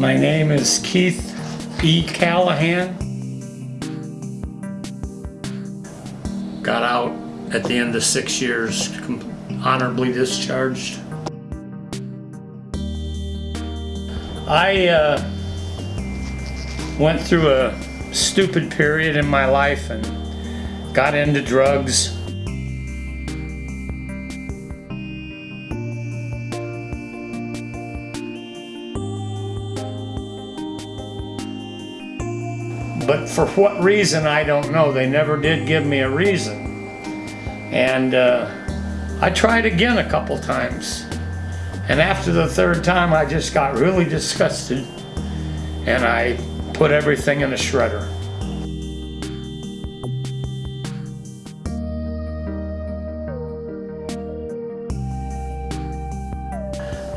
My name is Keith E. Callahan. Got out at the end of six years, honorably discharged. I uh, went through a stupid period in my life and got into drugs. But for what reason, I don't know. They never did give me a reason. And uh, I tried again a couple times. And after the third time, I just got really disgusted. And I put everything in a shredder.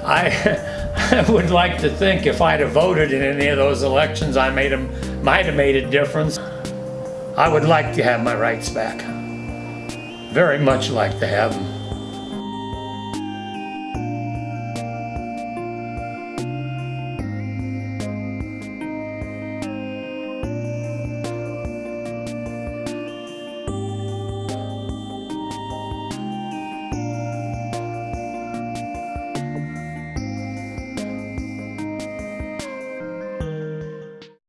I, I would like to think if I'd have voted in any of those elections, I made them, might have made a difference. I would like to have my rights back. Very much like to have them.